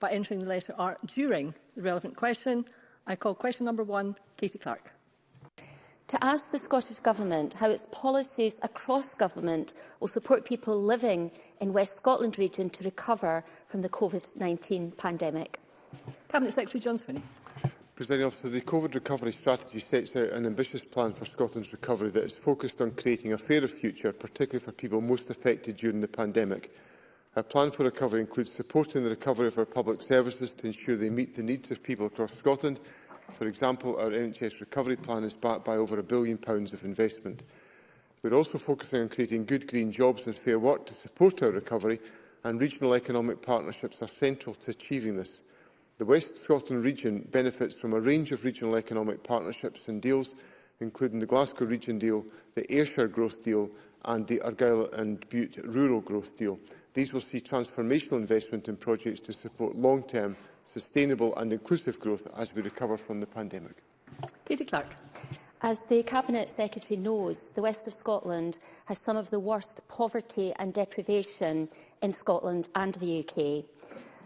by entering the letter R during the relevant question. I call question number one, Katie Clark to ask the Scottish Government how its policies across government will support people living in West Scotland region to recover from the COVID-19 pandemic. Cabinet Secretary John Swinney. President, officer, the COVID recovery strategy sets out an ambitious plan for Scotland's recovery that is focused on creating a fairer future, particularly for people most affected during the pandemic. Our plan for recovery includes supporting the recovery of our public services to ensure they meet the needs of people across Scotland For example, our NHS recovery plan is backed by over a billion pounds of investment. We're also focusing on creating good green jobs and fair work to support our recovery, and regional economic partnerships are central to achieving this. The West Scotland region benefits from a range of regional economic partnerships and deals, including the Glasgow Region deal, the Ayrshire Growth deal and the Argyll and Butte Rural Growth deal. These will see transformational investment in projects to support long-term sustainable and inclusive growth as we recover from the pandemic. Katie Clark. As the Cabinet Secretary knows, the west of Scotland has some of the worst poverty and deprivation in Scotland and the UK.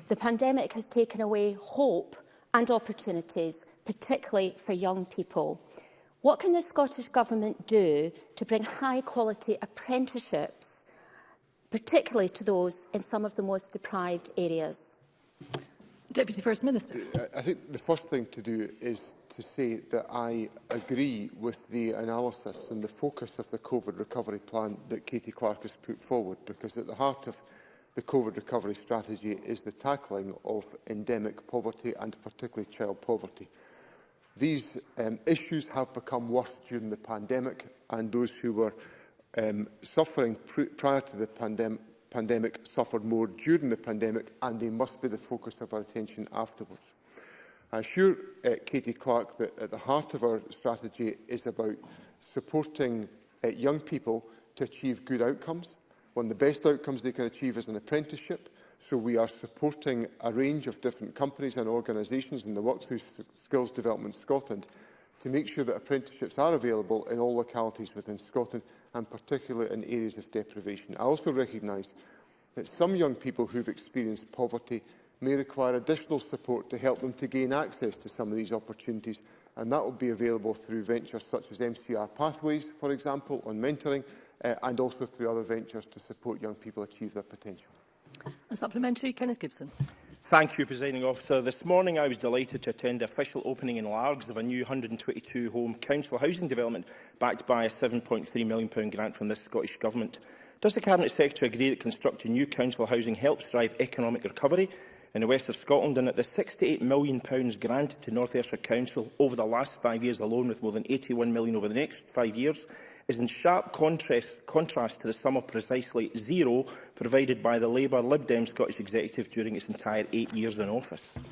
The pandemic has taken away hope and opportunities, particularly for young people. What can the Scottish Government do to bring high-quality apprenticeships, particularly to those in some of the most deprived areas? Deputy First Minister. I think the first thing to do is to say that I agree with the analysis and the focus of the COVID recovery plan that Katie Clark has put forward, because at the heart of the COVID recovery strategy is the tackling of endemic poverty and particularly child poverty. These um, issues have become worse during the pandemic and those who were um, suffering pr prior to the pandemic pandemic suffered more during the pandemic and they must be the focus of our attention afterwards. I assure uh, Katie Clark that at the heart of our strategy is about supporting uh, young people to achieve good outcomes. One of the best outcomes they can achieve is an apprenticeship. So we are supporting a range of different companies and organisations in the Work Through Skills Development Scotland to make sure that apprenticeships are available in all localities within Scotland and particularly in areas of deprivation. I also recognise that some young people who have experienced poverty may require additional support to help them to gain access to some of these opportunities and that will be available through ventures such as MCR Pathways, for example, on mentoring uh, and also through other ventures to support young people achieve their potential. A supplementary, Kenneth Gibson. Thank you, Presiding Officer. This morning I was delighted to attend the official opening in Largs of a new 122-home council housing development backed by a £7.3 million grant from the Scottish Government. Does the Cabinet Secretary agree that constructing new council housing helps drive economic recovery in the west of Scotland and that the £68 million granted to North Ayrshire Council over the last five years alone, with more than £81 million over the next five years, is in sharp contrast, contrast to the sum of precisely zero provided by the Labour Lib Dem Scottish Executive during its entire eight years in office.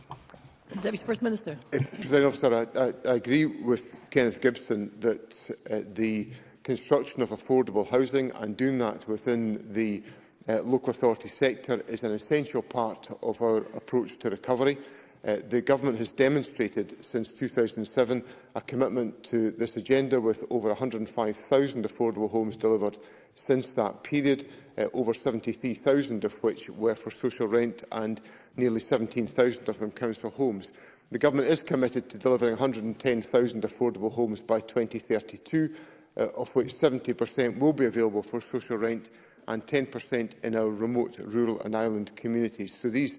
Deputy First Minister. Uh, President Officer, I, I, I agree with Kenneth Gibson that uh, the construction of affordable housing and doing that within the uh, local authority sector is an essential part of our approach to recovery. Uh, the Government has demonstrated since 2007 a commitment to this agenda with over 105,000 affordable homes delivered since that period, uh, over 73,000 of which were for social rent and nearly 17,000 of them council homes. The Government is committed to delivering 110,000 affordable homes by 2032, uh, of which 70% will be available for social rent and 10% in our remote, rural and island communities. So these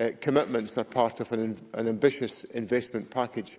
Uh, commitments are part of an, an ambitious investment package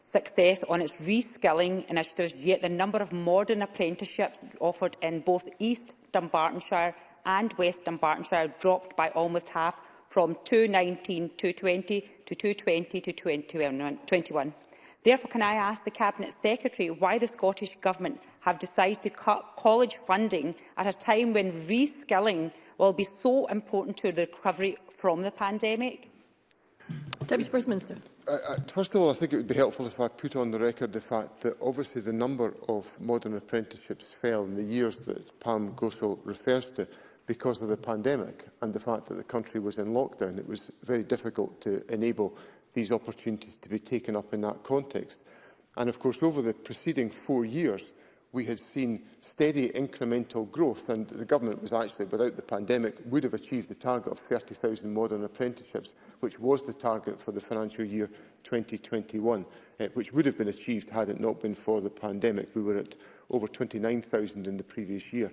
success on its reskilling initiatives, yet the number of modern apprenticeships offered in both East Dumbartonshire and West Dumbartonshire dropped by almost half from 2019 to 20 to 220 to 2021. Therefore, can I ask the Cabinet Secretary why the Scottish Government have decided to cut college funding at a time when reskilling will be so important to the recovery from the pandemic? Deputy First Minister. I, I, first of all, I think it would be helpful if I put on the record the fact that obviously the number of modern apprenticeships fell in the years that Pam Gosol refers to because of the pandemic and the fact that the country was in lockdown. It was very difficult to enable these opportunities to be taken up in that context. And of course, over the preceding four years, we have seen steady incremental growth and the government was actually, without the pandemic, would have achieved the target of 30,000 modern apprenticeships, which was the target for the financial year 2021, eh, which would have been achieved had it not been for the pandemic. We were at over 29,000 in the previous year.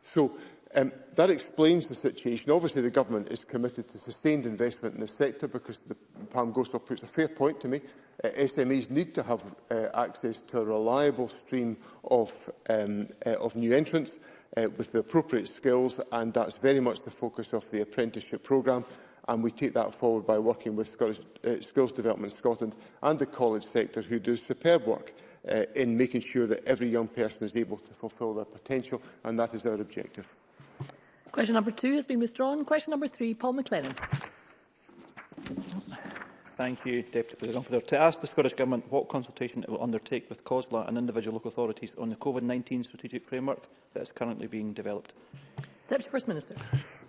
So um, that explains the situation. Obviously, the government is committed to sustained investment in the sector because the Palm Goswell puts a fair point to me uh, SMEs need to have uh, access to a reliable stream of, um, uh, of new entrants uh, with the appropriate skills, and that's very much the focus of the apprenticeship programme. And we take that forward by working with Scottish, uh, Skills Development Scotland and the college sector, who do superb work uh, in making sure that every young person is able to fulfil their potential, and that is our objective. Question number two has been withdrawn. Question number three, Paul McLennan thank you, Deputy President, to ask the Scottish Government what consultation it will undertake with COSLA and individual local authorities on the COVID-19 strategic framework that is currently being developed. Deputy First Minister.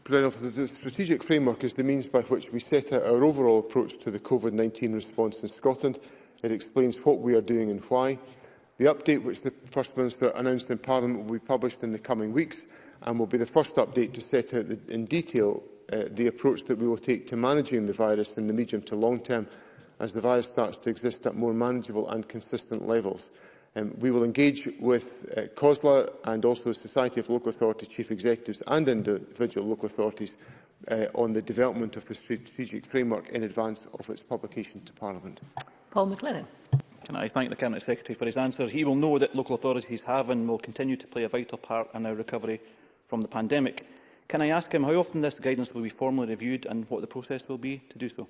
President the strategic framework is the means by which we set out our overall approach to the COVID-19 response in Scotland. It explains what we are doing and why. The update which the First Minister announced in Parliament will be published in the coming weeks and will be the first update to set out the, in detail Uh, the approach that we will take to managing the virus in the medium to long term as the virus starts to exist at more manageable and consistent levels. Um, we will engage with uh, COSLA and also the Society of Local Authority Chief Executives and individual local authorities uh, on the development of the strategic framework in advance of its publication to Parliament. Paul McLennan. Can I thank the Cabinet Secretary for his answer? He will know that local authorities have and will continue to play a vital part in our recovery from the pandemic. Can I ask him how often this guidance will be formally reviewed and what the process will be to do so?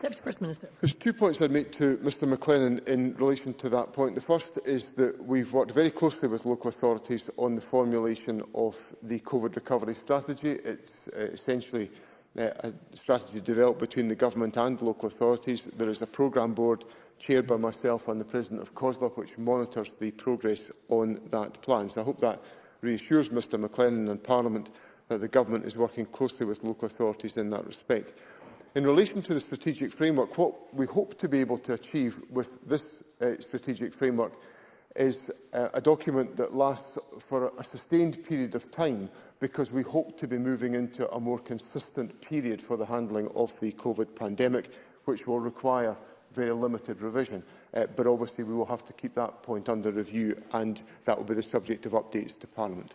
Deputy First Minister. There's two points I'd make to Mr McLennan in relation to that point. The first is that we've worked very closely with local authorities on the formulation of the COVID recovery strategy. It's uh, essentially uh, a strategy developed between the government and local authorities. There is a programme board chaired by myself and the President of COSLOP which monitors the progress on that plan. So I hope that reassures Mr McLennan and Parliament that the government is working closely with local authorities in that respect. In relation to the strategic framework, what we hope to be able to achieve with this uh, strategic framework is uh, a document that lasts for a sustained period of time because we hope to be moving into a more consistent period for the handling of the COVID pandemic, which will require very limited revision. Uh, but obviously we will have to keep that point under review and that will be the subject of updates to Parliament.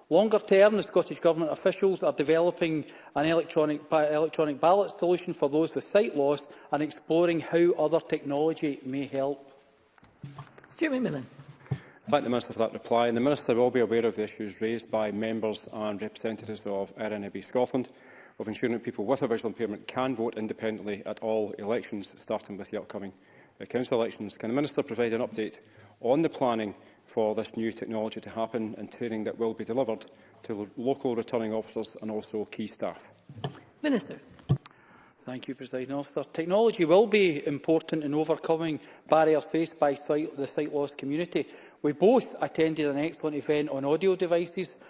Longer term, the Scottish Government officials are developing an electronic, electronic ballot solution for those with sight loss and exploring how other technology may help. Stuart McMillan thank the Minister for that reply, and the Minister will be aware of the issues raised by members and representatives of RNAB Scotland of ensuring that people with a visual impairment can vote independently at all elections, starting with the upcoming uh, council elections. Can the Minister provide an update on the planning for this new technology to happen and training that will be delivered to local returning officers and also key staff? Minister. Thank you, President Officer. Technology will be important in overcoming barriers faced by sight, the sight loss community. We both attended an excellent event on audio devices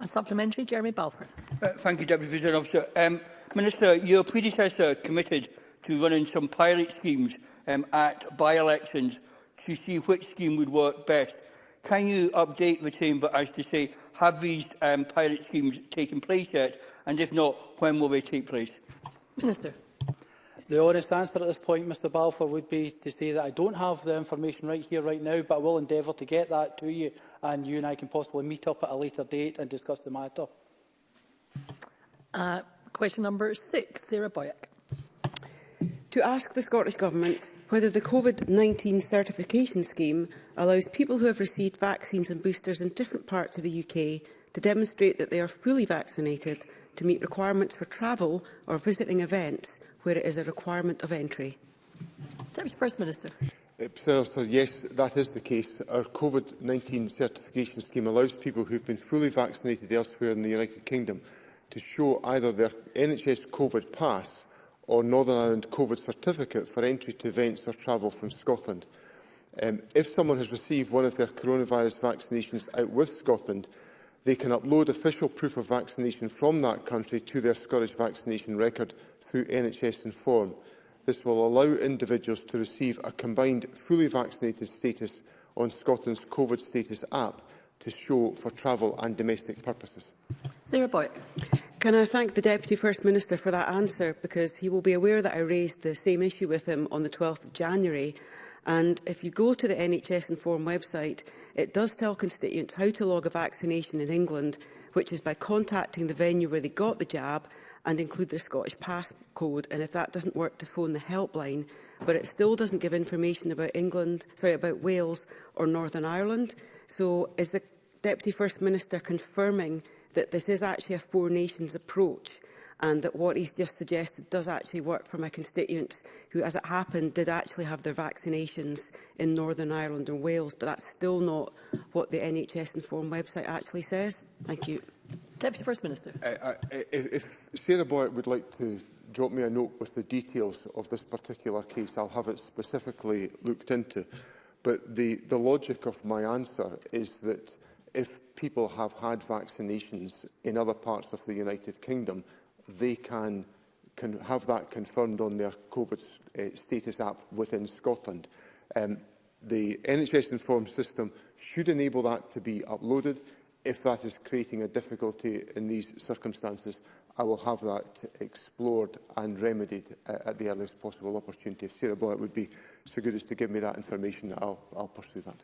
A supplementary, Jeremy Balfour. Uh, thank you, Deputy President Officer. Um, Minister, your predecessor committed to running some pilot schemes um, at by-elections to see which scheme would work best. Can you update the Chamber as to say, have these um, pilot schemes taken place yet? And if not, when will they take place? Minister. The honest answer at this point, Mr Balfour, would be to say that I don't have the information right here, right now, but I will endeavour to get that to you, and you and I can possibly meet up at a later date and discuss the matter. Uh, question number six, Sarah Boyack. To ask the Scottish Government whether the COVID-19 certification scheme allows people who have received vaccines and boosters in different parts of the UK to demonstrate that they are fully vaccinated to meet requirements for travel or visiting events where it is a requirement of entry. Deputy First Minister. Uh, Senator, yes, that is the case. Our COVID-19 certification scheme allows people who have been fully vaccinated elsewhere in the United Kingdom to show either their NHS COVID pass or Northern Ireland COVID certificate for entry to events or travel from Scotland. Um, if someone has received one of their coronavirus vaccinations out with Scotland, they can upload official proof of vaccination from that country to their Scottish vaccination record through NHS Inform. This will allow individuals to receive a combined fully vaccinated status on Scotland's COVID status app to show for travel and domestic purposes. Sarah Boyd. Can I thank the Deputy First Minister for that answer because he will be aware that I raised the same issue with him on the 12th of January and if you go to the NHS Inform website it does tell constituents how to log a vaccination in England which is by contacting the venue where they got the jab and include their Scottish passcode and if that doesn't work to phone the helpline but it still doesn't give information about England sorry about Wales or Northern Ireland so is the Deputy First Minister confirming that that this is actually a Four Nations approach and that what he's just suggested does actually work for my constituents who, as it happened, did actually have their vaccinations in Northern Ireland and Wales, but that's still not what the NHS Inform website actually says. Thank you. Deputy First Minister. Uh, uh I, if Sarah Boyd would like to drop me a note with the details of this particular case, I'll have it specifically looked into. But the, the logic of my answer is that if people have had vaccinations in other parts of the United Kingdom, they can, can have that confirmed on their COVID uh, status app within Scotland. Um, the NHS informed system should enable that to be uploaded. If that is creating a difficulty in these circumstances, I will have that explored and remedied uh, at the earliest possible opportunity. If Sarah Blair would be so good as to give me that information, I'll, I'll pursue that.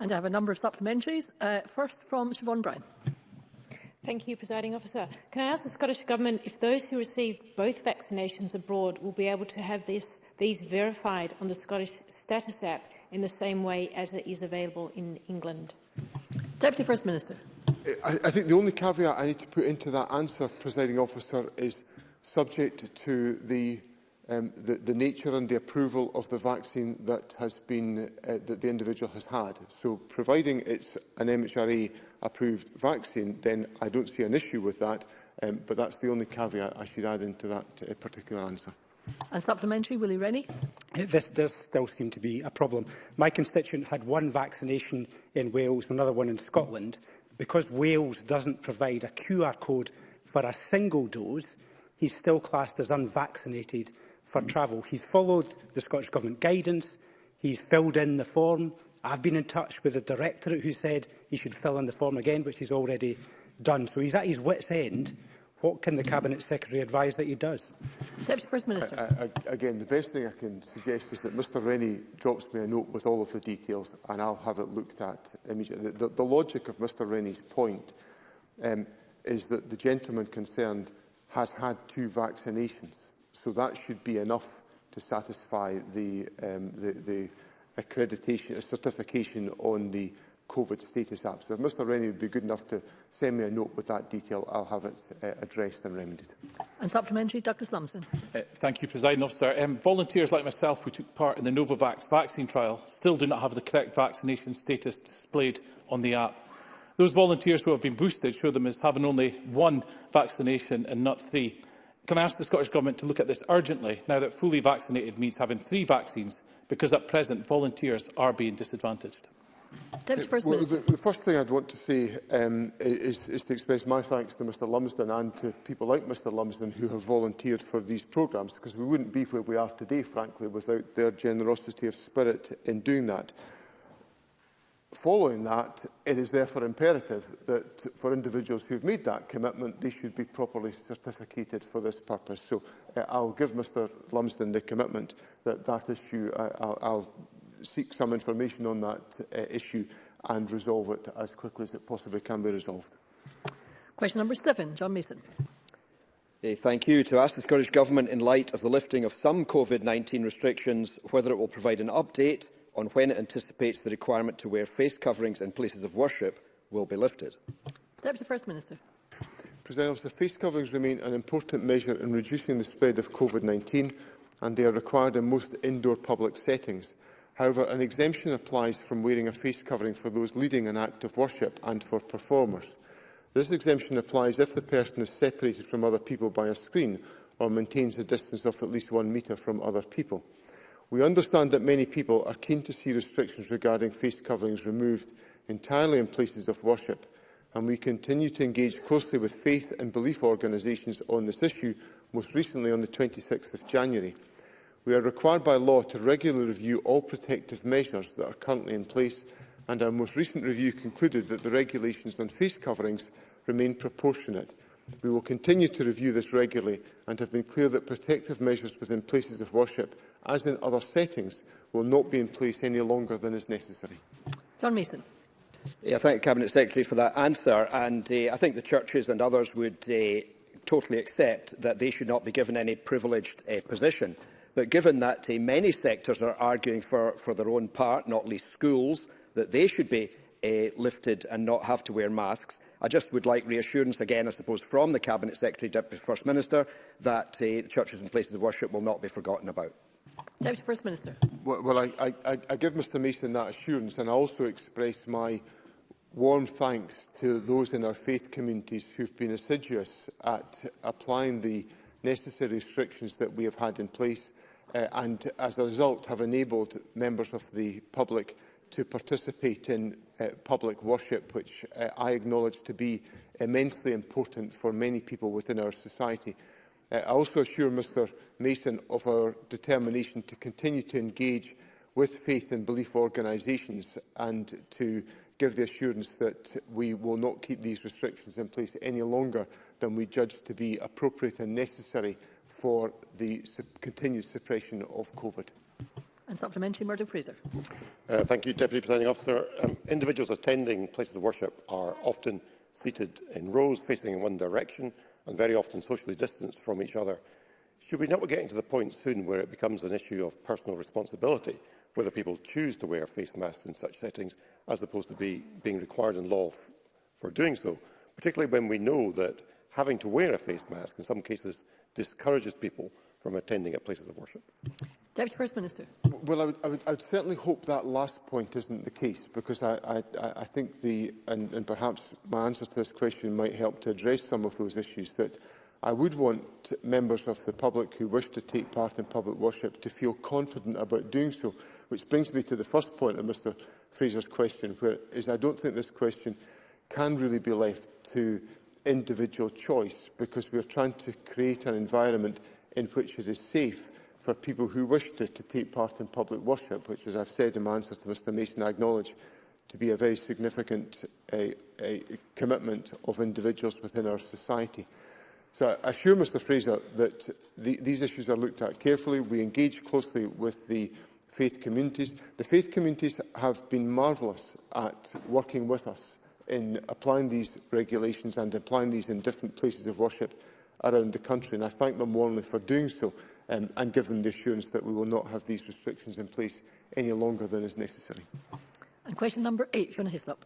And I have a number of supplementaries. Uh, first from Siobhan Brown. Thank you, Presiding Officer. Can I ask the Scottish Government if those who receive both vaccinations abroad will be able to have this, these verified on the Scottish Status app in the same way as it is available in England? Deputy First Minister. I, I think the only caveat I need to put into that answer, Presiding Officer, is subject to the um, the, the nature and the approval of the vaccine that has been uh, that the individual has had. So providing it's an MHRA approved vaccine, then I don't see an issue with that. Um, but that's the only caveat I should add into that uh, particular answer. And supplementary, Willie Rennie. This does still seem to be a problem. My constituent had one vaccination in Wales, another one in Scotland. Because Wales doesn't provide a QR code for a single dose, he's still classed as unvaccinated for travel. He's followed the Scottish Government guidance. He's filled in the form. I've been in touch with the directorate who said he should fill in the form again, which he's already done. So he's at his wits' end. What can the Cabinet Secretary advise that he does? Deputy First Minister. I, I, again, the best thing I can suggest is that Mr Rennie drops me a note with all of the details and I'll have it looked at immediately. The, the, the logic of Mr Rennie's point um, is that the gentleman concerned has had two vaccinations. So that should be enough to satisfy the, um, the, the accreditation, a certification on the COVID status app. So if Mr Rennie would be good enough to send me a note with that detail, I'll have it uh, addressed and remedied. And supplementary, Douglas Lumsden. Uh, thank you, President Officer. Um, volunteers like myself who took part in the Novavax vaccine trial still do not have the correct vaccination status displayed on the app. Those volunteers who have been boosted show them as having only one vaccination and not three. Can I ask the Scottish Government to look at this urgently now that fully vaccinated means having three vaccines because at present volunteers are being disadvantaged? First well, The, the first thing I'd want to say um, is, is to express my thanks to Mr Lumsden and to people like Mr Lumsden who have volunteered for these programmes because we wouldn't be where we are today, frankly, without their generosity of spirit in doing that. Following that, it is therefore imperative that for individuals who've made that commitment, they should be properly certificated for this purpose. So uh, I'll give Mr Lumsden the commitment that that issue, uh, I'll, I'll seek some information on that uh, issue and resolve it as quickly as it possibly can be resolved. Question number seven, John Mason. Hey, thank you. To ask the Scottish Government, in light of the lifting of some COVID-19 restrictions, whether it will provide an update on when it anticipates the requirement to wear face coverings in places of worship will be lifted? Deputy First Minister. President officer, face coverings remain an important measure in reducing the spread of COVID-19 and they are required in most indoor public settings. However, an exemption applies from wearing a face covering for those leading an act of worship and for performers. This exemption applies if the person is separated from other people by a screen or maintains a distance of at least one metre from other people. We understand that many people are keen to see restrictions regarding face coverings removed entirely in places of worship, and we continue to engage closely with faith and belief organisations on this issue, most recently on the 26th of January. We are required by law to regularly review all protective measures that are currently in place, and our most recent review concluded that the regulations on face coverings remain proportionate We will continue to review this regularly and have been clear that protective measures within places of worship, as in other settings, will not be in place any longer than is necessary. John Mason. Yeah, I thank the Cabinet Secretary for that answer. And uh, I think the churches and others would uh, totally accept that they should not be given any privileged uh, position. But given that uh, many sectors are arguing for, for their own part, not least schools, that they should be uh, lifted and not have to wear masks. I just would like reassurance again, I suppose, from the Cabinet Secretary, Deputy First Minister, that uh, churches and places of worship will not be forgotten about. Deputy First Minister. Well, well I, I, I give Mr Mason that assurance and I also express my warm thanks to those in our faith communities who've been assiduous at applying the necessary restrictions that we have had in place uh, and as a result have enabled members of the public to participate in uh, public worship, which uh, I acknowledge to be immensely important for many people within our society. Uh, I also assure Mr Mason of our determination to continue to engage with faith and belief organisations and to give the assurance that we will not keep these restrictions in place any longer than we judge to be appropriate and necessary for the su continued suppression of COVID. And supplementary, Murdo Fraser. Uh, thank you, Deputy Presiding Officer. Um, individuals attending places of worship are often seated in rows facing in one direction and very often socially distanced from each other. Should we not be getting to the point soon where it becomes an issue of personal responsibility, whether people choose to wear face masks in such settings, as opposed to be, being required in law for doing so, particularly when we know that having to wear a face mask in some cases discourages people from attending at places of worship? Deputy First Minister. Well, I would, I would, I would certainly hope that last point isn't the case, because I, I, I think the, and, and perhaps my answer to this question might help to address some of those issues that I would want members of the public who wish to take part in public worship to feel confident about doing so, which brings me to the first point of Mr Fraser's question, where is I don't think this question can really be left to individual choice, because we are trying to create an environment in which it is safe for people who wish to, to take part in public worship, which, as I've said in my answer to Mr Mason, I acknowledge to be a very significant a, a commitment of individuals within our society. So I assure Mr Fraser that the, these issues are looked at carefully. We engage closely with the faith communities. The faith communities have been marvellous at working with us in applying these regulations and applying these in different places of worship around the country, and I thank them warmly for doing so um, and give them the assurance that we will not have these restrictions in place any longer than is necessary. And question number eight, Fiona Hislop.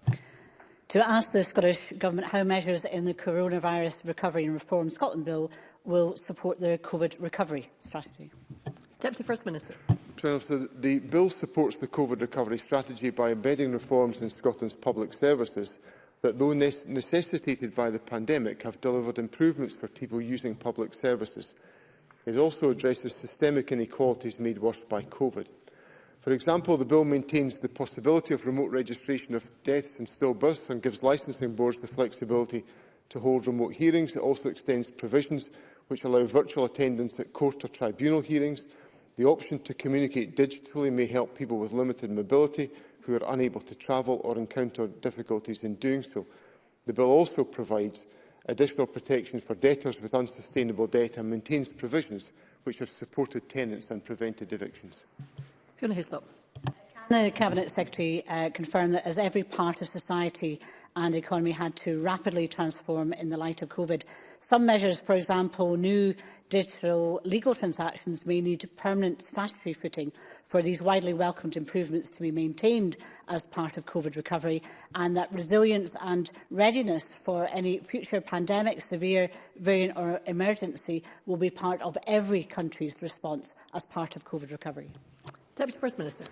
To ask the Scottish Government how measures in the Coronavirus Recovery and Reform Scotland Bill will support their COVID recovery strategy. Deputy First Minister. Officer, the bill supports the COVID recovery strategy by embedding reforms in Scotland's public services that, though necessitated by the pandemic, have delivered improvements for people using public services. It also addresses systemic inequalities made worse by COVID. For example, the bill maintains the possibility of remote registration of deaths and stillbirths and gives licensing boards the flexibility to hold remote hearings. It also extends provisions which allow virtual attendance at court or tribunal hearings. The option to communicate digitally may help people with limited mobility who are unable to travel or encounter difficulties in doing so. The bill also provides additional protection for debtors with unsustainable debt and maintains provisions which have supported tenants and prevented evictions. Can the Cabinet Secretary uh, confirm that as every part of society and economy had to rapidly transform in the light of COVID. Some measures, for example, new digital legal transactions may need permanent statutory footing for these widely welcomed improvements to be maintained as part of COVID recovery and that resilience and readiness for any future pandemic, severe variant or emergency will be part of every country's response as part of COVID recovery. Deputy First Minister.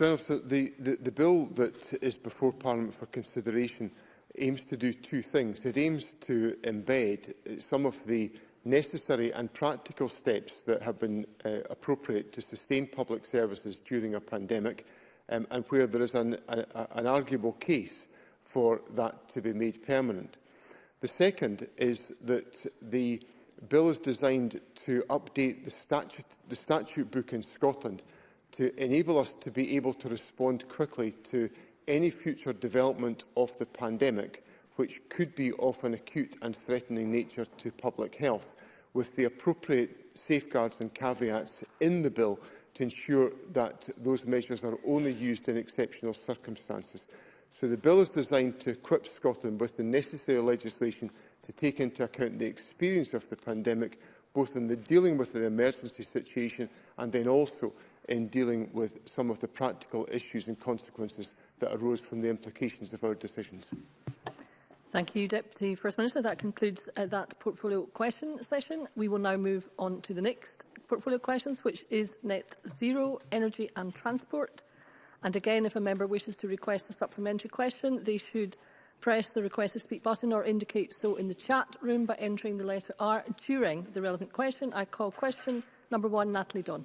Officer, the, the, the bill that is before Parliament for consideration aims to do two things. It aims to embed some of the necessary and practical steps that have been uh, appropriate to sustain public services during a pandemic um, and where there is an, a, an arguable case for that to be made permanent. The second is that the bill is designed to update the statute, the statute book in Scotland to enable us to be able to respond quickly to any future development of the pandemic, which could be of an acute and threatening nature to public health, with the appropriate safeguards and caveats in the bill to ensure that those measures are only used in exceptional circumstances. So the bill is designed to equip Scotland with the necessary legislation to take into account the experience of the pandemic, both in the dealing with the emergency situation and then also in dealing with some of the practical issues and consequences that arose from the implications of our decisions. Thank you, Deputy First Minister. That concludes uh, that portfolio question session. We will now move on to the next portfolio questions, which is net zero, energy and transport. And again, if a member wishes to request a supplementary question, they should press the request to speak button or indicate so in the chat room by entering the letter R during the relevant question. I call question number one, Natalie Dunn.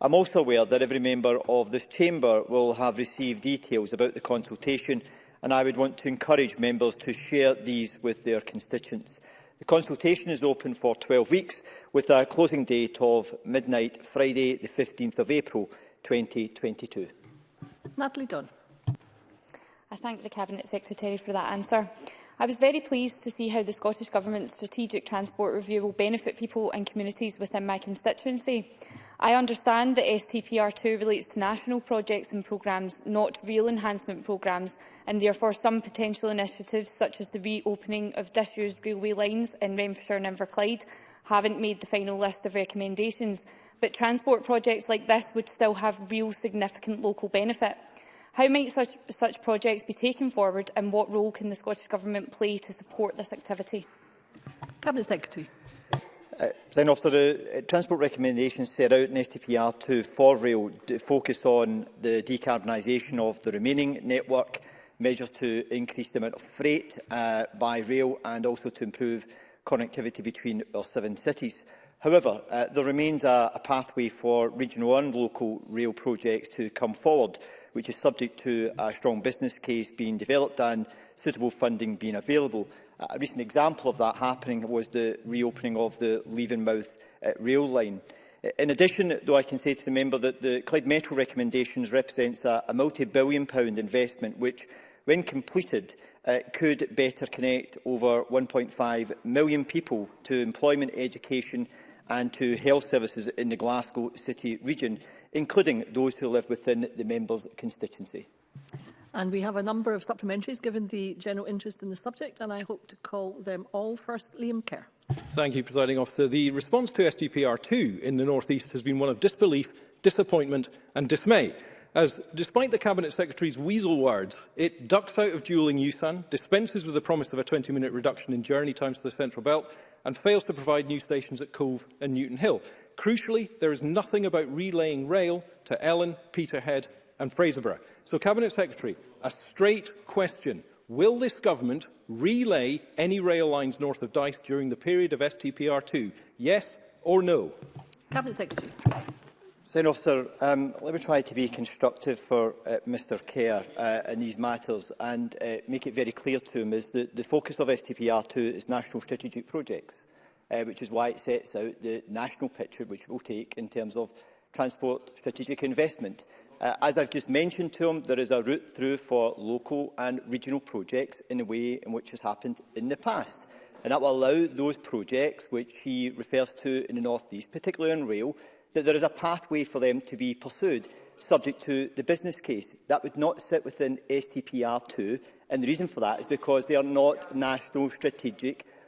I'm also aware that every member of this chamber will have received details about the consultation and I would want to encourage members to share these with their constituents. The consultation is open for 12 weeks with a closing date of midnight Friday the 15th of April 2022. Natalie Dunn. I thank the Cabinet Secretary for that answer. I was very pleased to see how the Scottish Government's strategic transport review will benefit people and communities within my constituency. I understand that STPR2 relates to national projects and programmes, not real enhancement programmes, and therefore some potential initiatives, such as the reopening of disused railway lines in Renfrewshire and Inverclyde, haven't made the final list of recommendations, but transport projects like this would still have real significant local benefit. How might such, such projects be taken forward and what role can the Scottish Government play to support this activity? Cabinet Secretary. Uh, then after the uh, transport recommendations set out in STPR 2 for rail focus on the decarbonisation of the remaining network, measures to increase the amount of freight uh, by rail and also to improve connectivity between our seven cities. However, uh, there remains a, a pathway for regional and local rail projects to come forward, which is subject to a strong business case being developed and suitable funding being available. A recent example of that happening was the reopening of the Leavenmouth uh, rail line. In addition, though, I can say to the member that the Clyde Metro recommendations represents a, a multi-billion pound investment which, when completed, uh, could better connect over 1.5 million people to employment, education and to health services in the Glasgow City region, including those who live within the member's constituency. And we have a number of supplementaries given the general interest in the subject, and I hope to call them all. First, Liam Kerr. Thank you, Presiding Officer. The response to SDPR 2 in the North East has been one of disbelief, disappointment and dismay. As, despite the Cabinet Secretary's weasel words, it ducks out of duelling USAN, dispenses with the promise of a 20-minute reduction in journey times to the Central Belt, and fails to provide new stations at Cove and Newton Hill. Crucially, there is nothing about relaying rail to Ellen, Peterhead and Fraserburgh. So, Cabinet Secretary, a straight question. Will this government relay any rail lines north of Dice during the period of STPR2? Yes or no? Cabinet Secretary. Senator, officer, um, let me try to be constructive for uh, Mr Kerr uh, in these matters and uh, make it very clear to him is that the focus of STPR2 is national strategic projects, uh, which is why it sets out the national picture which we'll take in terms of transport strategic investment. Uh, as I've just mentioned to him, there is a route through for local and regional projects in a way in which has happened in the past. And that will allow those projects, which he refers to in the North East, particularly on rail, that there is a pathway for them to be pursued, subject to the business case. That would not sit within STPR2, and the reason for that is because they are not national strategic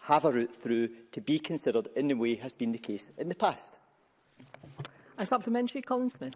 have a route through to be considered in the way has been the case in the past. A supplementary, Colin Smith.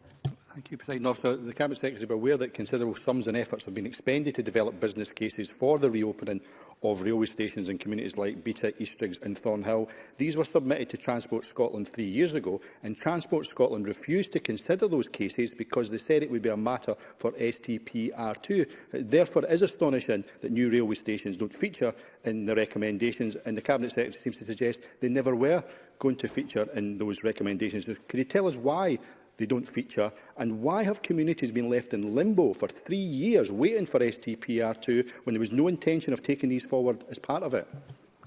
Thank you, President Officer. The Cabinet Secretary is aware that considerable sums and efforts have been expended to develop business cases for the reopening of railway stations in communities like Beta, Eastriggs and Thornhill. These were submitted to Transport Scotland three years ago, and Transport Scotland refused to consider those cases because they said it would be a matter for STPR2. Therefore, it is astonishing that new railway stations don't feature in the recommendations, and the Cabinet Secretary seems to suggest they never were going to feature in those recommendations. Could you tell us why they don't feature? And why have communities been left in limbo for three years waiting for STPR2 when there was no intention of taking these forward as part of it?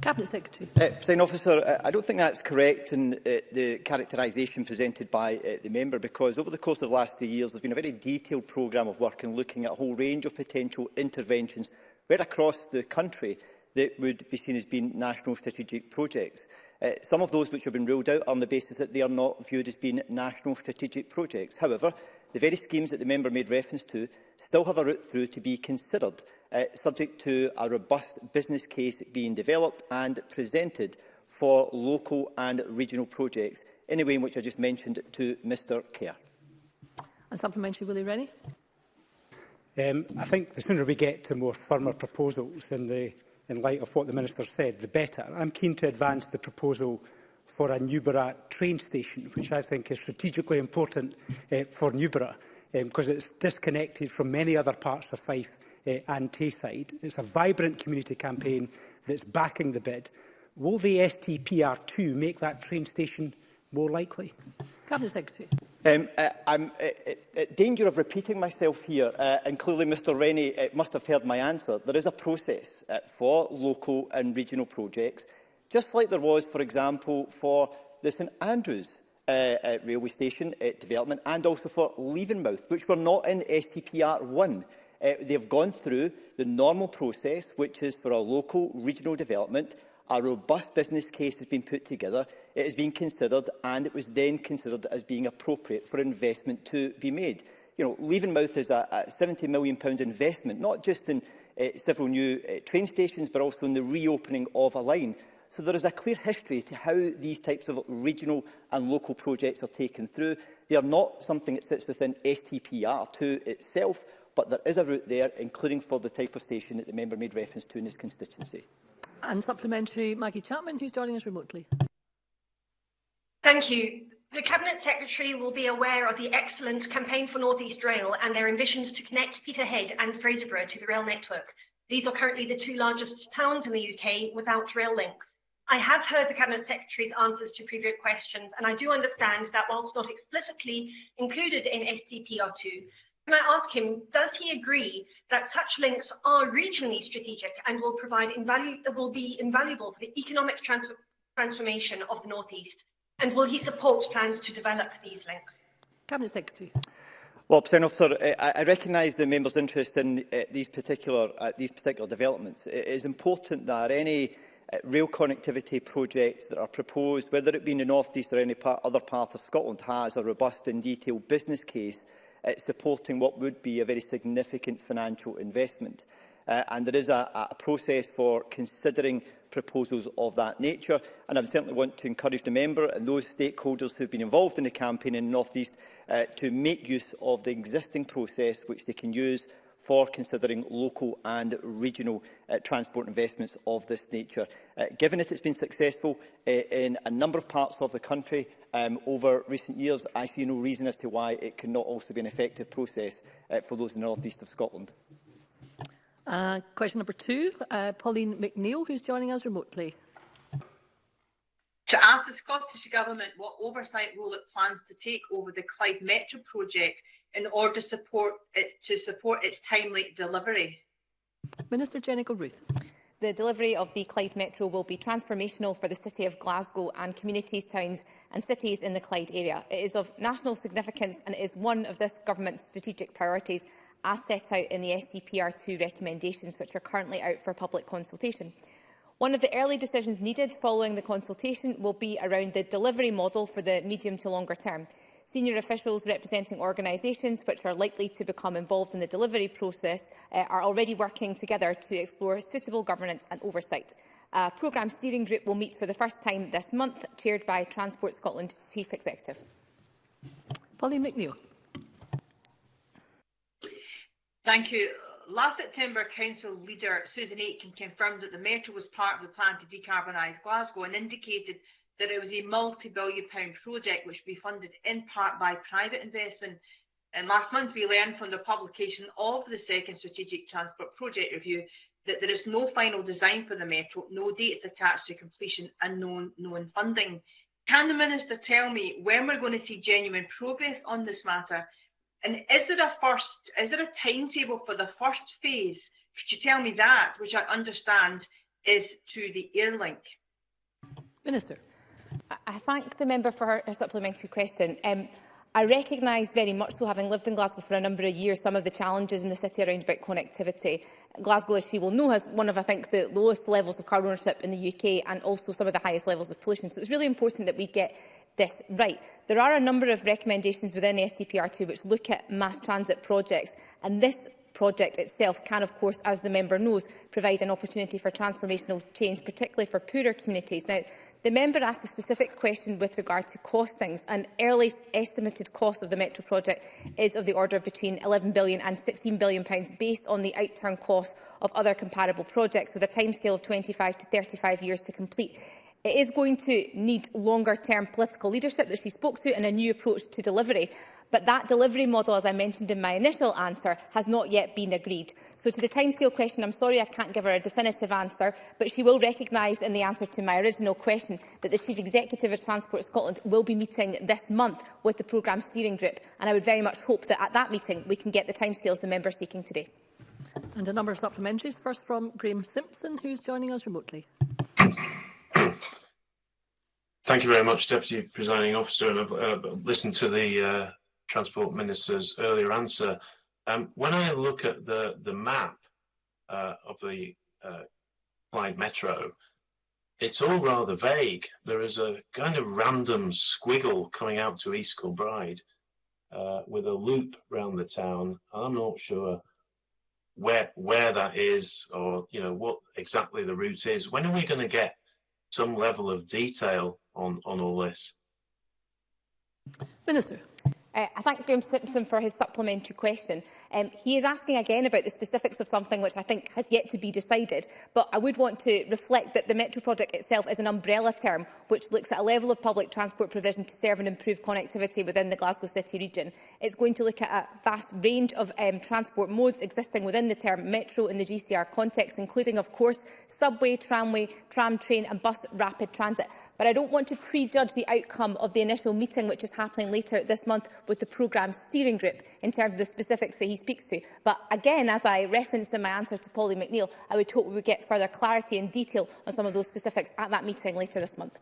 Cabinet Secretary. Uh, Officer, uh, I don't think that's correct in uh, the characterisation presented by uh, the member because over the course of the last three years there's been a very detailed programme of work and looking at a whole range of potential interventions right across the country that would be seen as being national strategic projects. Uh, some of those which have been ruled out are on the basis that they are not viewed as being national strategic projects. However, the very schemes that the member made reference to still have a route through to be considered, uh, subject to a robust business case being developed and presented for local and regional projects in a way in which I just mentioned to Mr Kerr. And supplementary, Willie Rennie. Um, I think the sooner we get to more firmer proposals and the in light of what the Minister said, the better. I'm keen to advance the proposal for a Newborough train station, which I think is strategically important uh, for Newborough because eh, um, it's disconnected from many other parts of Fife uh, and Tayside. It's a vibrant community campaign that's backing the bid. Will the STPR2 make that train station more likely? Cabinet Secretary. Um, uh, I'm at e, e, danger of repeating myself here, uh, and clearly Mr Rennie uh, must have heard my answer. There is a process uh, for local and regional projects, just like there was, for example, for the St Andrews uh, uh, railway station uh, development and also for Leavenmouth, which were not in STPR1. Uh, they have gone through the normal process, which is for a local regional development. A robust business case has been put together it has been considered and it was then considered as being appropriate for investment to be made. You know, Leavenmouth is a, a £70 million investment, not just in uh, several new uh, train stations, but also in the reopening of a line. So there is a clear history to how these types of regional and local projects are taken through. They are not something that sits within STPR2 itself, but there is a route there, including for the type of station that the member made reference to in his constituency. And supplementary, Maggie Chapman, who's joining us remotely. Thank you. The Cabinet Secretary will be aware of the excellent Campaign for North East Rail and their ambitions to connect Peterhead and Fraserburgh to the rail network. These are currently the two largest towns in the UK without rail links. I have heard the Cabinet Secretary's answers to previous questions, and I do understand that whilst not explicitly included in SDPR2, can I ask him, does he agree that such links are regionally strategic and will provide will be invaluable for the economic transformation of the Northeast? And will he support plans to develop these links? Cabinet Secretary. Well, President Officer, eh, I, I recognise the member's interest in uh, these, particular, uh, these particular developments. It is important that any uh, rail connectivity projects that are proposed, whether it be in the North East or any part, other part of Scotland, has a robust and detailed business case uh, supporting what would be a very significant financial investment. Uh, and there is a, a process for considering proposals of that nature. And I certainly want to encourage the member and those stakeholders who have been involved in the campaign in the North East uh, to make use of the existing process which they can use for considering local and regional uh, transport investments of this nature. Uh, given that has been successful uh, in a number of parts of the country um, over recent years, I see no reason as to why it cannot also be an effective process uh, for those in the north east of Scotland. Uh, question number two, uh, Pauline McNeill, who's joining us remotely. To ask the Scottish Government what oversight role it plans to take over the Clyde Metro project in order to support its, to support its timely delivery. Minister Jenica Ruth. The delivery of the Clyde Metro will be transformational for the City of Glasgow and communities, towns and cities in the Clyde area. It is of national significance and it is one of this Government's strategic priorities as set out in the SDPR2 recommendations, which are currently out for public consultation. One of the early decisions needed following the consultation will be around the delivery model for the medium to longer term. Senior officials representing organisations which are likely to become involved in the delivery process uh, are already working together to explore suitable governance and oversight. A programme steering group will meet for the first time this month, chaired by Transport Scotland Chief Executive. Polly McNeill. Thank you. Last September, Council leader Susan Aitken confirmed that the Metro was part of the plan to decarbonise Glasgow and indicated that it was a multi-billion pound project which would be funded in part by private investment. And last month, we learned from the publication of the second Strategic Transport Project Review that there is no final design for the Metro, no dates attached to completion and no known funding. Can the Minister tell me when we're going to see genuine progress on this matter And is there a first, is there a timetable for the first phase? Could you tell me that, which I understand is to the airlink? Minister. I thank the member for her, supplementary question. Um, I recognise very much so, having lived in Glasgow for a number of years, some of the challenges in the city around about connectivity. Glasgow, as she will know, has one of, I think, the lowest levels of car ownership in the UK and also some of the highest levels of pollution. So it's really important that we get this right. There are a number of recommendations within stpr 2 which look at mass transit projects, and this project itself can, of course, as the member knows, provide an opportunity for transformational change, particularly for poorer communities. Now, the member asked a specific question with regard to costings, and early estimated cost of the Metro project is of the order of between £11 billion and £16 billion pounds, based on the outturn cost of other comparable projects, with a timescale of 25 to 35 years to complete. It is going to need longer-term political leadership that she spoke to and a new approach to delivery. But that delivery model, as I mentioned in my initial answer, has not yet been agreed. So to the timescale question, I'm sorry I can't give her a definitive answer, but she will recognise in the answer to my original question that the Chief Executive of Transport Scotland will be meeting this month with the Programme Steering Group. And I would very much hope that at that meeting we can get the timescales the member seeking today. And a number of supplementaries, first from Graeme Simpson, who's joining us remotely. Thank you very much, Deputy Presiding Officer, and I've uh, listened to the uh, Transport Minister's earlier answer. Um, when I look at the the map uh, of the uh, Clyde Metro, it's all rather vague. There is a kind of random squiggle coming out to East Kilbride uh, with a loop round the town. I'm not sure where where that is or you know what exactly the route is. When are we going to get some level of detail on, on all this. Minister. Uh, I thank Graham Simpson for his supplementary question. Um, he is asking again about the specifics of something which I think has yet to be decided, but I would want to reflect that the Metro project itself is an umbrella term which looks at a level of public transport provision to serve and improve connectivity within the Glasgow City region. It's going to look at a vast range of um, transport modes existing within the term Metro in the GCR context, including, of course, subway, tramway, tram train and bus rapid transit. But I don't want to prejudge the outcome of the initial meeting which is happening later this month with the programme steering group in terms of the specifics that he speaks to. But again, as I referenced in my answer to Polly McNeil, I would hope we would get further clarity and detail on some of those specifics at that meeting later this month.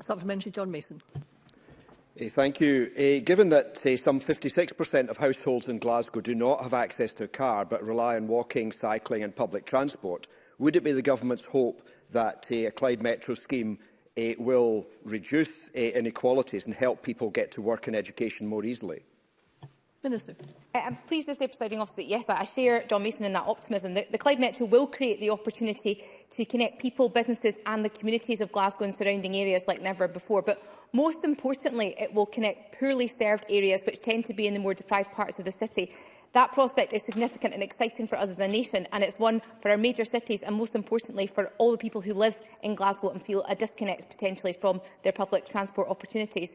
Supplementary John Mason. Hey, eh, thank you. Uh, given that say, some 56% of households in Glasgow do not have access to a car but rely on walking, cycling and public transport, would it be the government's hope that uh, a Clyde Metro scheme uh, will reduce uh, inequalities and help people get to work and education more easily? Minister. Uh, I'm pleased to say, Presiding Officer, that yes, I share John Mason in that optimism. The, the Clyde Metro will create the opportunity to connect people, businesses and the communities of Glasgow and surrounding areas like never before. But most importantly, it will connect poorly served areas, which tend to be in the more deprived parts of the city, That prospect is significant and exciting for us as a nation, and it's one for our major cities and, most importantly, for all the people who live in Glasgow and feel a disconnect potentially from their public transport opportunities.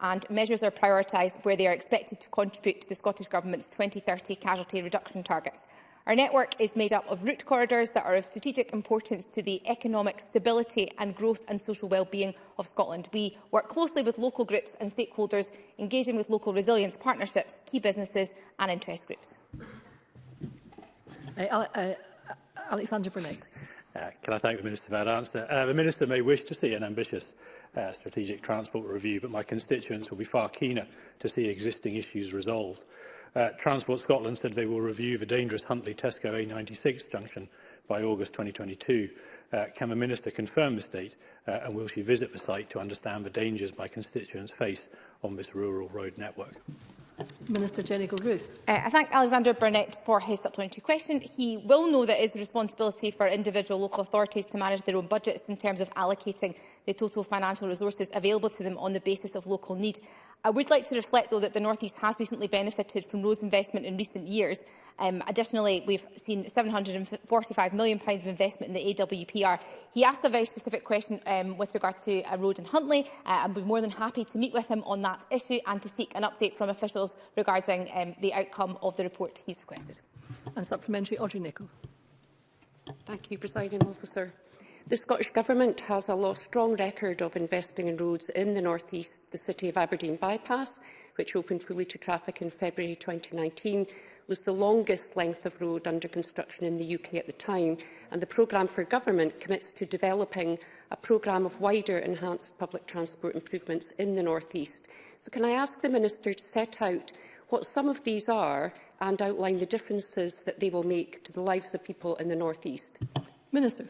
and measures are prioritised where they are expected to contribute to the Scottish Government's 2030 casualty reduction targets. Our network is made up of route corridors that are of strategic importance to the economic stability and growth and social well-being of Scotland. We work closely with local groups and stakeholders, engaging with local resilience partnerships, key businesses and interest groups. Uh, uh, Alexander Burnett. Uh, can I thank the Minister for that answer? Uh, the Minister may wish to see an ambitious uh, strategic transport review, but my constituents will be far keener to see existing issues resolved. Uh, Transport Scotland said they will review the dangerous Huntley Tesco A96 junction by August 2022. Uh, can the Minister confirm this date uh, and will she visit the site to understand the dangers my constituents face on this rural road network? Minister Jenny Ruth. Uh, I thank Alexander Burnett for his supplementary question. He will know that it is the responsibility for individual local authorities to manage their own budgets in terms of allocating the total financial resources available to them on the basis of local need. I would like to reflect, though, that the North East has recently benefited from Rose investment in recent years. Um, additionally, we've seen £745 million of investment in the AWPR. He asked a very specific question um, with regard to a uh, road in Huntley. Uh, I'd be more than happy to meet with him on that issue and to seek an update from officials regarding um, the outcome of the report he's requested. And supplementary, Audrey Nicholl. Thank you, Presiding Officer. The Scottish Government has a law strong record of investing in roads in the North East. The City of Aberdeen bypass, which opened fully to traffic in February 2019, was the longest length of road under construction in the UK at the time, and the Programme for Government commits to developing a programme of wider enhanced public transport improvements in the North East. So can I ask the Minister to set out what some of these are and outline the differences that they will make to the lives of people in the North East? Minister.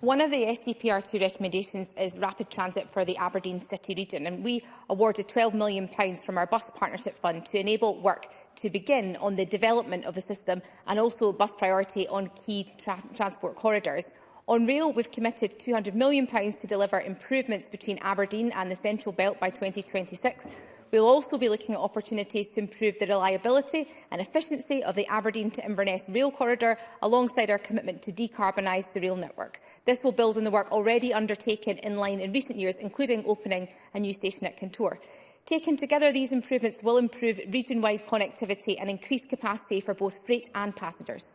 One of the SDPR2 recommendations is rapid transit for the Aberdeen City region, and we awarded £12 million from our Bus Partnership Fund to enable work to begin on the development of the system and also bus priority on key tra transport corridors. On rail, we've committed £200 million to deliver improvements between Aberdeen and the Central Belt by 2026, We will also be looking at opportunities to improve the reliability and efficiency of the Aberdeen to Inverness rail corridor, alongside our commitment to decarbonise the rail network. This will build on the work already undertaken in line in recent years, including opening a new station at Contour. Taken together, these improvements will improve region-wide connectivity and increase capacity for both freight and passengers.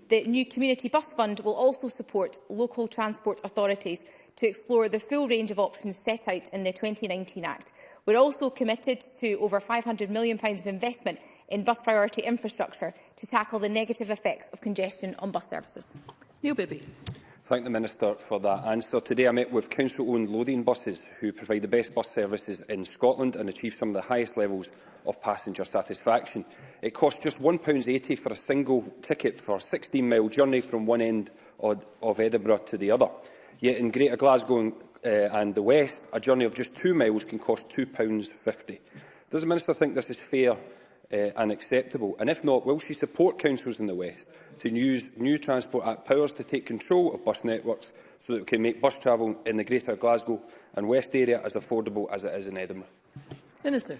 The new Community Bus Fund will also support local transport authorities to explore the full range of options set out in the 2019 Act, We're also committed to over £500 million of investment in bus priority infrastructure to tackle the negative effects of congestion on bus services. Neil Bibby. Thank the Minister for that answer. Today I met with council-owned loading buses who provide the best bus services in Scotland and achieve some of the highest levels of passenger satisfaction. It costs just £1.80 for a single ticket for a 16-mile journey from one end of Edinburgh to the other. Yet in Greater Glasgow uh, and the west, a journey of just two miles can cost £2.50. Does the Minister think this is fair uh, and acceptable? And if not, will she support councils in the west to use new Transport Act powers to take control of bus networks so that we can make bus travel in the greater Glasgow and west area as affordable as it is in Edinburgh? Minister.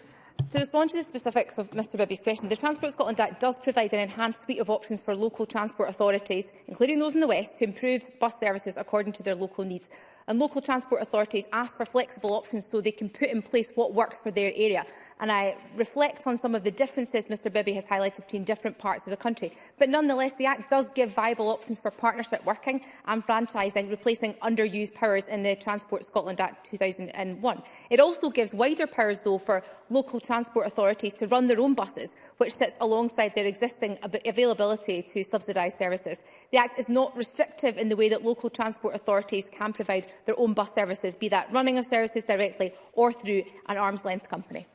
To respond to the specifics of Mr Bibby's question, the Transport Scotland Act does provide an enhanced suite of options for local transport authorities, including those in the West, to improve bus services according to their local needs. And local transport authorities ask for flexible options so they can put in place what works for their area. And I reflect on some of the differences Mr Bibby has highlighted between different parts of the country. But nonetheless, the Act does give viable options for partnership working and franchising, replacing underused powers in the Transport Scotland Act 2001. It also gives wider powers, though, for local transport authorities to run their own buses, which sits alongside their existing availability to subsidised services. The Act is not restrictive in the way that local transport authorities can provide their own bus services, be that running of services directly or through an arm's length company.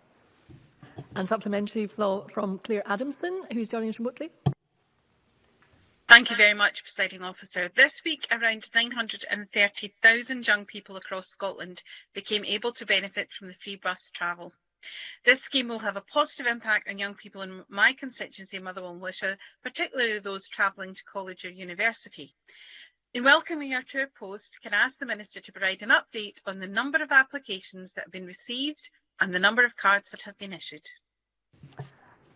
And supplementary from Claire Adamson, who's joining us remotely. Thank you very much, Presiding Officer. This week, around 930,000 young people across Scotland became able to benefit from the free bus travel. This scheme will have a positive impact on young people in my constituency, Motherwell and Wisha, particularly those travelling to college or university. In welcoming our tour post, can I ask the Minister to provide an update on the number of applications that have been received and the number of cards that have been issued?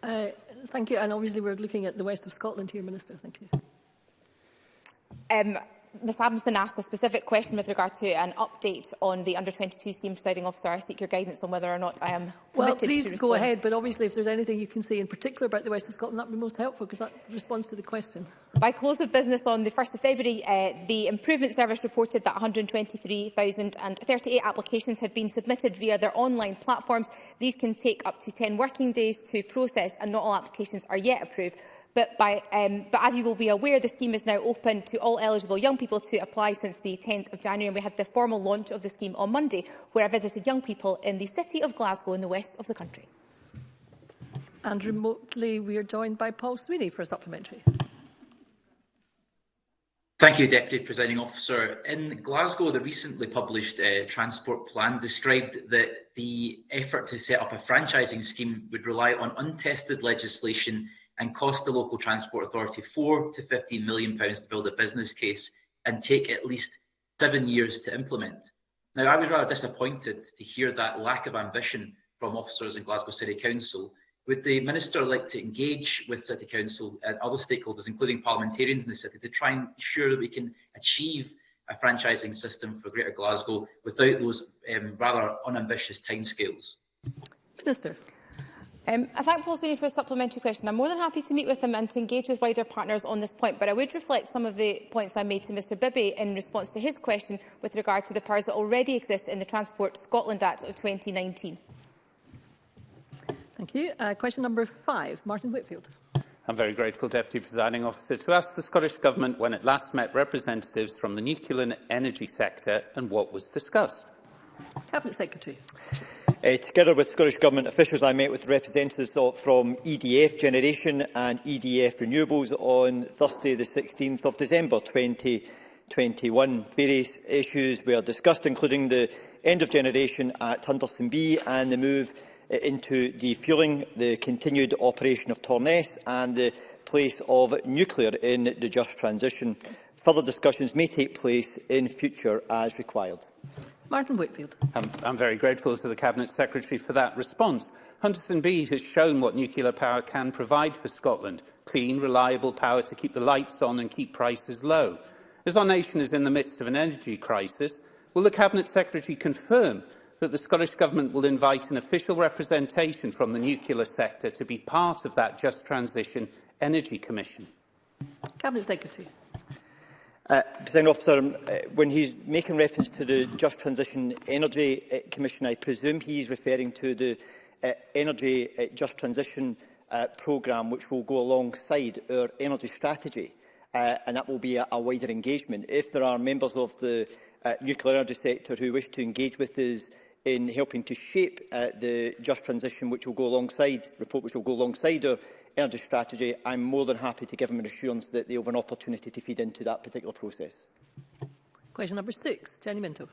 Uh, thank you. And obviously we're looking at the West of Scotland here, Minister. Thank you. Um, Ms Adamson asked a specific question with regard to an update on the under-22 scheme presiding officer. I seek your guidance on whether or not I am permitted well, please go ahead, but obviously if there's anything you can say in particular about the West of Scotland, that would be most helpful because that responds to the question. By close of business on the 1st of February, uh, the Improvement Service reported that 123,038 applications had been submitted via their online platforms. These can take up to 10 working days to process and not all applications are yet approved. But, by, um, but, as you will be aware, the scheme is now open to all eligible young people to apply since the 10th of January. And we had the formal launch of the scheme on Monday, where I visited young people in the city of Glasgow in the west of the country. And remotely, we are joined by Paul Sweeney for a supplementary. Thank you, Deputy Presiding Officer. In Glasgow, the recently published uh, transport plan described that the effort to set up a franchising scheme would rely on untested legislation and cost the local transport authority four to fifteen million pounds to build a business case and take at least seven years to implement. Now, I was rather disappointed to hear that lack of ambition from officers in Glasgow City Council, with the Minister like to engage with City Council and other stakeholders, including parliamentarians in the city, to try and ensure that we can achieve a franchising system for Greater Glasgow without those um, rather unambitious timescales? Minister. Um, I thank Paul Sweeney for a supplementary question. I'm more than happy to meet with him and to engage with wider partners on this point, but I would reflect some of the points I made to Mr Bibby in response to his question with regard to the powers that already exist in the Transport Scotland Act of 2019. Thank you. Uh, question number five, Martin Whitfield. I'm very grateful, Deputy Presiding Officer, to ask the Scottish Government when it last met representatives from the nuclear energy sector and what was discussed. Cabinet Secretary. Uh, together with Scottish Government officials, I met with representatives of, from EDF Generation and EDF Renewables on Thursday, the 16th of December 2021. Various issues were discussed, including the end of generation at Hunterston B and the move Uh, into defuelling, the continued operation of Torness and the place of nuclear in the just transition. Further discussions may take place in future as required. Martin Whitfield. I'm, I'm very grateful to the Cabinet Secretary for that response. Hunterson B has shown what nuclear power can provide for Scotland. Clean, reliable power to keep the lights on and keep prices low. As our nation is in the midst of an energy crisis, will the Cabinet Secretary confirm that the Scottish Government will invite an official representation from the nuclear sector to be part of that Just Transition Energy Commission? Cabinet Secretary. Uh, officer, um, uh, when he's making reference to the Just Transition Energy uh, Commission, I presume he's referring to the uh, Energy uh, Just Transition uh, programme, which will go alongside our energy strategy, uh, and that will be a, a wider engagement. If there are members of the uh, nuclear energy sector who wish to engage with us in helping to shape uh, the just transition which will go alongside report which will go alongside our energy strategy I'm more than happy to give him an assurance that they have an opportunity to feed into that particular process. Question number 6 Jenny Minto.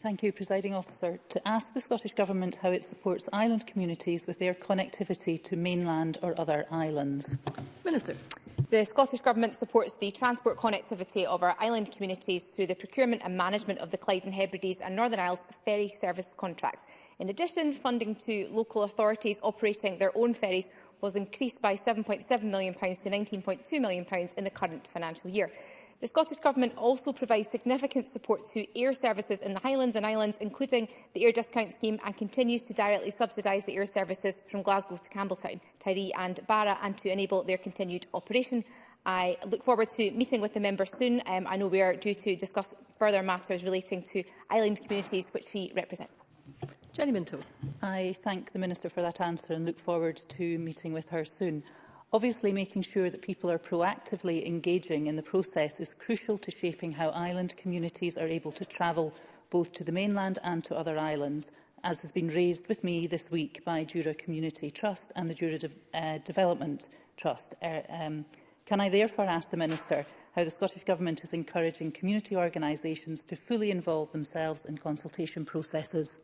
Thank you presiding officer to ask the Scottish government how it supports island communities with their connectivity to mainland or other islands. Minister. The Scottish Government supports the transport connectivity of our island communities through the procurement and management of the Clyde and Hebrides and Northern Isles ferry service contracts. In addition, funding to local authorities operating their own ferries was increased by £7.7 million to £19.2 million in the current financial year. The Scottish Government also provides significant support to air services in the Highlands and Islands, including the air discount scheme, and continues to directly subsidise the air services from Glasgow to Campbelltown, Tyree and Barra, and to enable their continued operation. I look forward to meeting with the member soon. Um, I know we are due to discuss further matters relating to island communities which he represents. Jenny Minto. I thank the Minister for that answer and look forward to meeting with her soon. Obviously, making sure that people are proactively engaging in the process is crucial to shaping how island communities are able to travel both to the mainland and to other islands, as has been raised with me this week by Jura Community Trust and the Jura De uh, Development Trust. Uh, um, can I therefore ask the Minister how the Scottish Government is encouraging community organisations to fully involve themselves in consultation processes?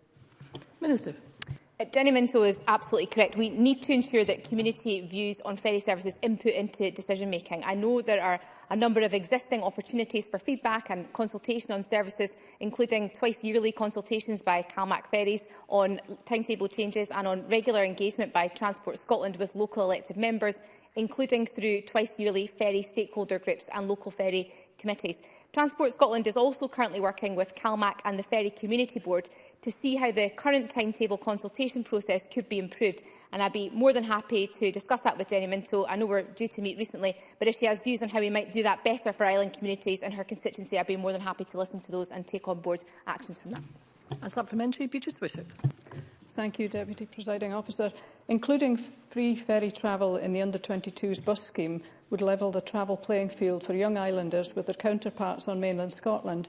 Minister. Jenny Minto is absolutely correct. We need to ensure that community views on ferry services input into decision making. I know there are a number of existing opportunities for feedback and consultation on services, including twice yearly consultations by Calmac Ferries on timetable changes and on regular engagement by Transport Scotland with local elected members, including through twice yearly ferry stakeholder groups and local ferry committees. Transport Scotland is also currently working with CalMac and the Ferry Community Board to see how the current timetable consultation process could be improved. And I'd be more than happy to discuss that with Jenny Minto. I know we're due to meet recently, but if she has views on how we might do that better for island communities and her constituency, I'd be more than happy to listen to those and take on board actions from that. A supplementary, Beatrice Wishart. Thank you, Deputy Presiding Officer. Including free ferry travel in the under-22s bus scheme would level the travel playing field for young islanders with their counterparts on mainland Scotland.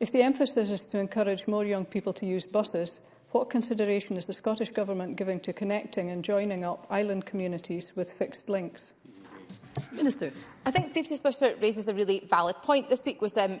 If the emphasis is to encourage more young people to use buses, what consideration is the Scottish Government giving to connecting and joining up island communities with fixed links? Minister. I think Deputy Speaker raises a really valid point. This week was um,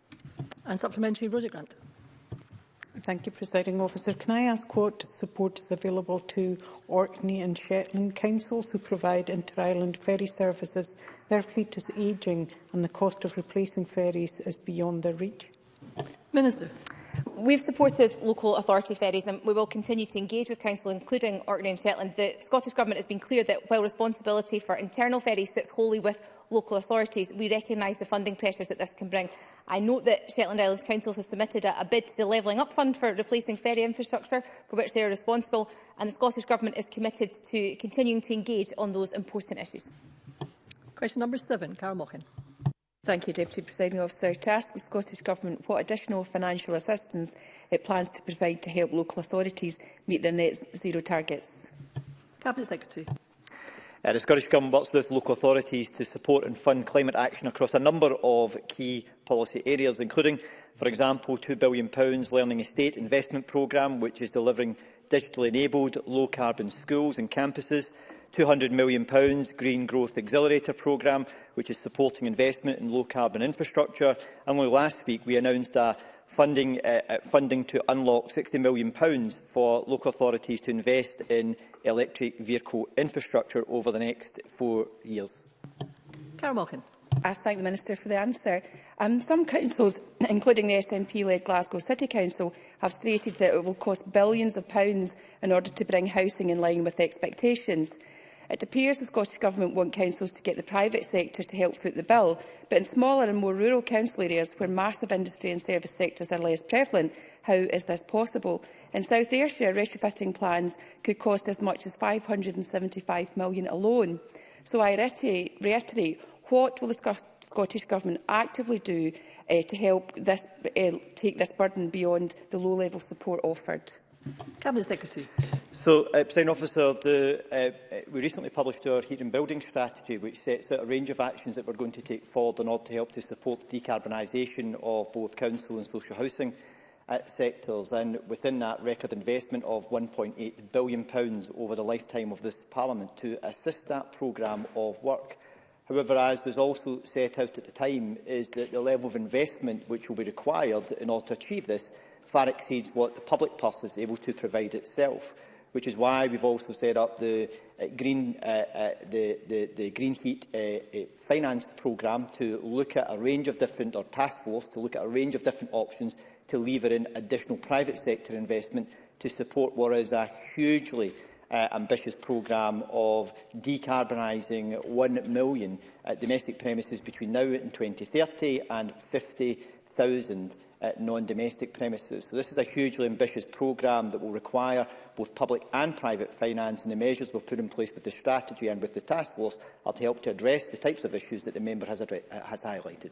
And supplementary, Roger Grant. Thank you, Presiding Officer. Can I ask what support is available to Orkney and Shetland councils who provide inter-island ferry services? Their fleet is ageing and the cost of replacing ferries is beyond their reach. Minister. We've supported local authority ferries and we will continue to engage with Council, including Orkney and Shetland. The Scottish Government has been clear that while responsibility for internal ferries sits wholly with local authorities, we recognise the funding pressures that this can bring. I note that Shetland Islands Council has submitted a, a bid to the Levelling Up Fund for replacing ferry infrastructure for which they are responsible and the Scottish Government is committed to continuing to engage on those important issues. Question number seven, Carol Mochen. Thank you, Deputy Presiding Officer. To ask the Scottish Government what additional financial assistance it plans to provide to help local authorities meet their net zero targets. Cabinet Secretary. Uh, the Scottish Government works with local authorities to support and fund climate action across a number of key policy areas, including, for example, £2 billion Learning Estate Investment Programme, which is delivering digitally enabled, low-carbon schools and campuses, £200 million Green Growth Accelerator programme, which is supporting investment in low-carbon infrastructure. And only last week, we announced a funding, uh, uh funding to unlock £60 million for local authorities to invest in electric vehicle infrastructure over the next four years. Carol Malkin. I thank the Minister for the answer. Um, some councils, including the SNP-led Glasgow City Council, have stated that it will cost billions of pounds in order to bring housing in line with expectations. It appears the Scottish Government want councils to get the private sector to help foot the bill, but in smaller and more rural council areas where massive industry and service sectors are less prevalent, how is this possible? In South Ayrshire, retrofitting plans could cost as much as £575 million alone. So I reiterate, what will the Scottish Government actively do uh, to help this, uh, take this burden beyond the low-level support offered? Cabinet Secretary. So, uh, President Officer, the, uh, uh, we recently published our heat and building strategy, which sets out a range of actions that we're going to take forward in order to help to support decarbonisation of both council and social housing uh, sectors. And within that, record investment of £1.8 billion over the lifetime of this Parliament to assist that programme of work. However, as was also set out at the time, is that the level of investment which will be required in order to achieve this far exceeds what the public purse is able to provide itself which is why we've also set up the uh, green uh, uh, the, the, the green heat uh, uh, finance program to look at a range of different or task force to look at a range of different options to lever in additional private sector investment to support what is a hugely uh, ambitious programme of decarbonising 1 million uh, domestic premises between now and 2030 and 50,000 uh, non-domestic premises. So this is a hugely ambitious programme that will require both public and private finance, and the measures we've put in place with the strategy and with the task force are to help to address the types of issues that the member has, uh, has highlighted.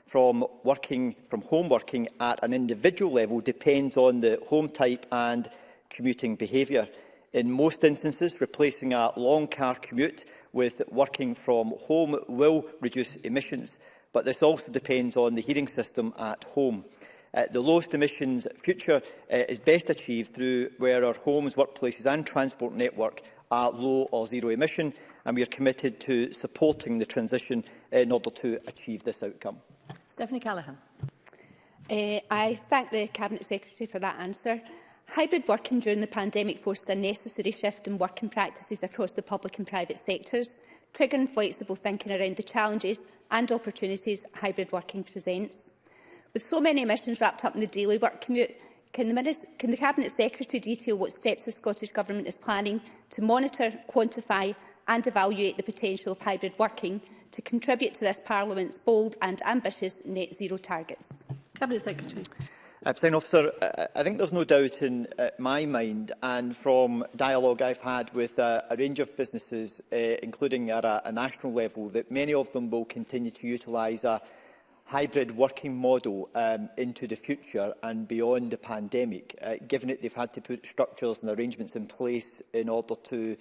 from working from home working at an individual level depends on the home type and commuting behaviour. In most instances, replacing a long car commute with working from home will reduce emissions, but this also depends on the heating system at home uh, the lowest emissions future uh, is best achieved through where our homes, workplaces and transport network are low or zero emission, and we are committed to supporting the transition uh, in order to achieve this outcome. Stephanie Callaghan. Uh, I thank the Cabinet Secretary for that answer. Hybrid working during the pandemic forced a necessary shift in working practices across the public and private sectors, triggering flexible thinking around the challenges and opportunities hybrid working presents. With so many emissions wrapped up in the daily work commute, can the, Minister, can the Cabinet Secretary detail what steps the Scottish Government is planning to monitor, quantify and evaluate the potential of hybrid working to contribute to this Parliament's bold and ambitious net zero targets? Cabinet Secretary. Uh, Officer, I, uh, I think there's no doubt in uh, my mind and from dialogue I've had with uh, a range of businesses, uh, including at a, a national level, that many of them will continue to utilise a hybrid working model um, into the future and beyond the pandemic, uh, given that they've had to put structures and arrangements in place in order to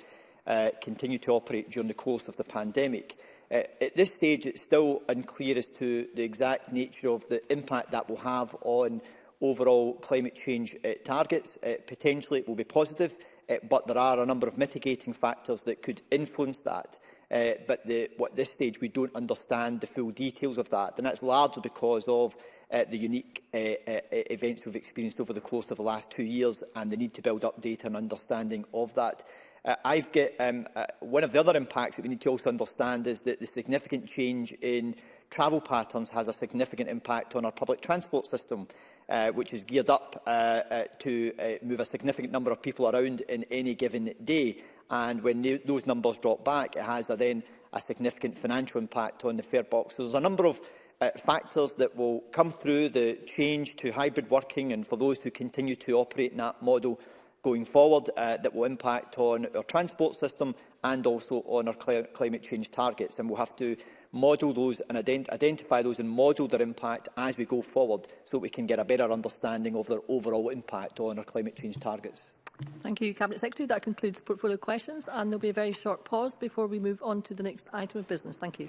uh, continue to operate during the course of the pandemic. Uh, at this stage, it's still unclear as to the exact nature of the impact that will have on overall climate change uh, targets. Uh, potentially it will be positive, uh, but there are a number of mitigating factors that could influence that uh, but the, what, at this stage we don't understand the full details of that. And that's largely because of uh, the unique uh, uh, e-, events we've experienced over the course of the last two years and the need to build up data and understanding of that. Uh, I've get, um, uh, one of the other impacts that we need to also understand is that the significant change in travel patterns has a significant impact on our public transport system, uh, which is geared up uh, uh, to uh, move a significant number of people around in any given day and when those numbers drop back, it has a, then a significant financial impact on the fare box. So there's a number of uh, factors that will come through the change to hybrid working and for those who continue to operate in that model going forward uh, that will impact on our transport system and also on our cl climate change targets. And we'll have to model those and ident identify those and model their impact as we go forward so we can get a better understanding of their overall impact on our climate change targets. Thank you, Cabinet Secretary. That concludes portfolio questions and there will be a very short pause before we move on to the next item of business. Thank you.